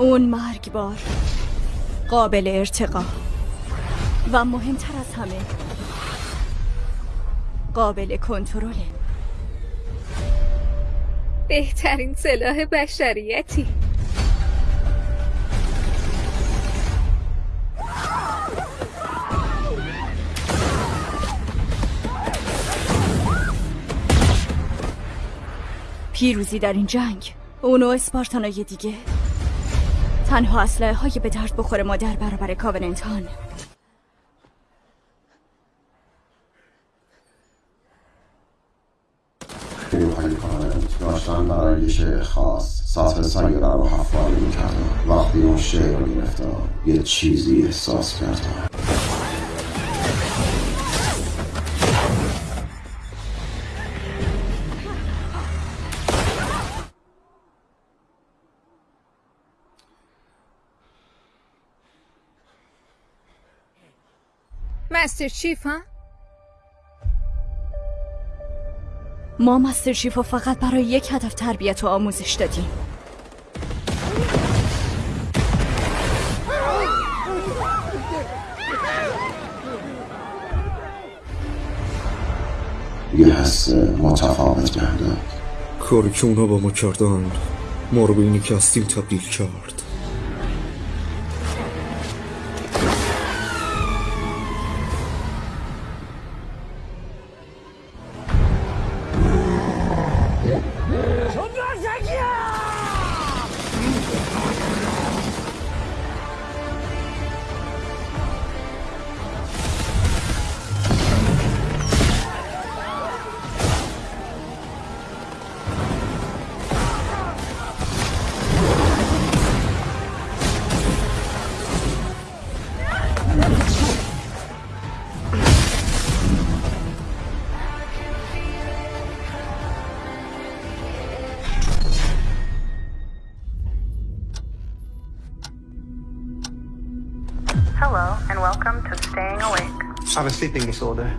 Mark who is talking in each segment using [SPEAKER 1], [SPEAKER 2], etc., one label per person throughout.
[SPEAKER 1] اون مرگبار قابل ارتقا. و مهمتر از همه قابل کنترله
[SPEAKER 2] بهترین سلاح بشریتی.
[SPEAKER 1] پیروزی در این جنگ اونو اسپارتانای دیگه تنها اسلحه های به درد بخور ما در برابر کاوننتان.
[SPEAKER 3] نیروهای کارنت داشتن برای یه شعر خاص. سطح سیاره رو حفاری می‌کردم وقتی اون شعر رو گرفتم یه چیزی احساس کردم
[SPEAKER 2] مستر چیف ها؟
[SPEAKER 1] ما مستر شیف رو فقط برای یک هدف تربیت و آموزش دادیم.
[SPEAKER 3] یه حس متفاوت
[SPEAKER 4] که اونا با ما کردن ما رو به اینی که هستیم تبدیل کرد.
[SPEAKER 5] Hello, and welcome to Staying Awake.
[SPEAKER 6] I have a sleeping disorder.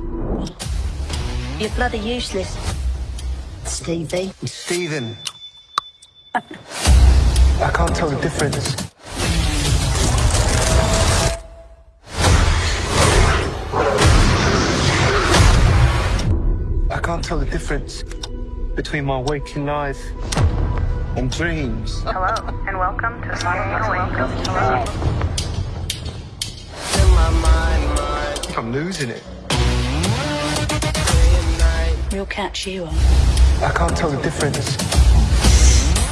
[SPEAKER 7] You're bloody useless. Stevie.
[SPEAKER 6] Stephen. I can't tell the difference. I can't tell the difference between my waking life and dreams.
[SPEAKER 5] Hello, and welcome to Staying Awake.
[SPEAKER 6] I think I'm losing it.
[SPEAKER 7] We'll catch you on.
[SPEAKER 6] I can't tell the difference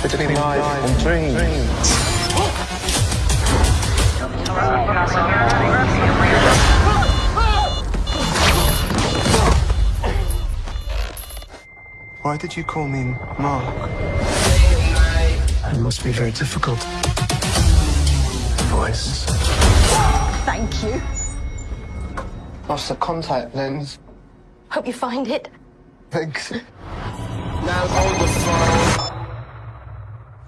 [SPEAKER 6] between life and dreams. Why did you call me Mark? It must be very difficult. Voice.
[SPEAKER 7] Thank you.
[SPEAKER 6] Lost the contact lens.
[SPEAKER 7] Hope you find it.
[SPEAKER 6] Thanks. Now hold the phone.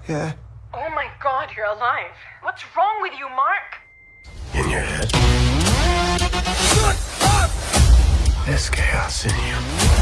[SPEAKER 6] Yeah.
[SPEAKER 8] Oh my god, you're alive. What's wrong with you, Mark?
[SPEAKER 3] In your head Shut up! There's chaos in you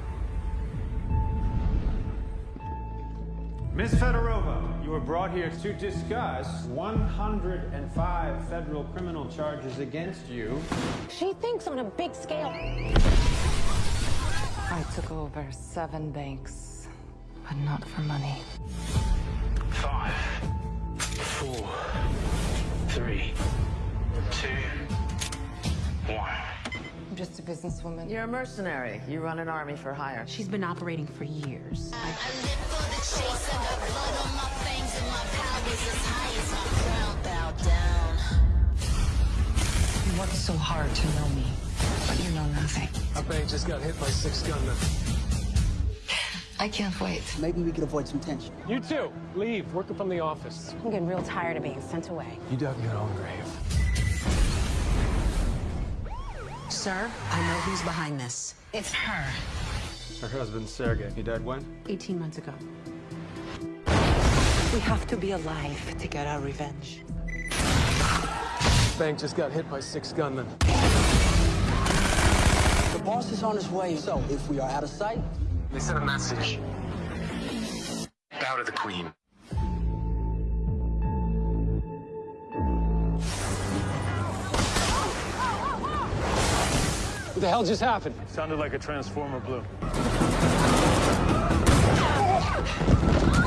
[SPEAKER 9] Ms. Fedorova, you were brought here to discuss 105 federal criminal charges against you.
[SPEAKER 10] She thinks on a big scale.
[SPEAKER 8] I took over seven banks, but not for money.
[SPEAKER 11] Five, four, three, two, one.
[SPEAKER 8] I'm just a businesswoman.
[SPEAKER 12] You're a mercenary. You run an army for hire.
[SPEAKER 10] She's been operating for years.
[SPEAKER 8] You worked so hard to know me, but you know nothing.
[SPEAKER 6] I bet just got hit by six gunmen.
[SPEAKER 13] I can't wait.
[SPEAKER 14] Maybe we could avoid some tension.
[SPEAKER 15] You too. Leave. Working from the office.
[SPEAKER 10] I'm getting real tired of being sent away.
[SPEAKER 15] You dug your own grave.
[SPEAKER 13] Sir, I know who's behind this. It's her.
[SPEAKER 9] Her husband, Sergey. He died when?
[SPEAKER 10] 18 months ago.
[SPEAKER 13] We have to be alive to get our revenge.
[SPEAKER 15] Bank just got hit by six gunmen.
[SPEAKER 14] The boss is on his way, so if we are out of sight,
[SPEAKER 11] They sent a message. Bow to the queen.
[SPEAKER 15] What the hell just happened?
[SPEAKER 9] Sounded like a transformer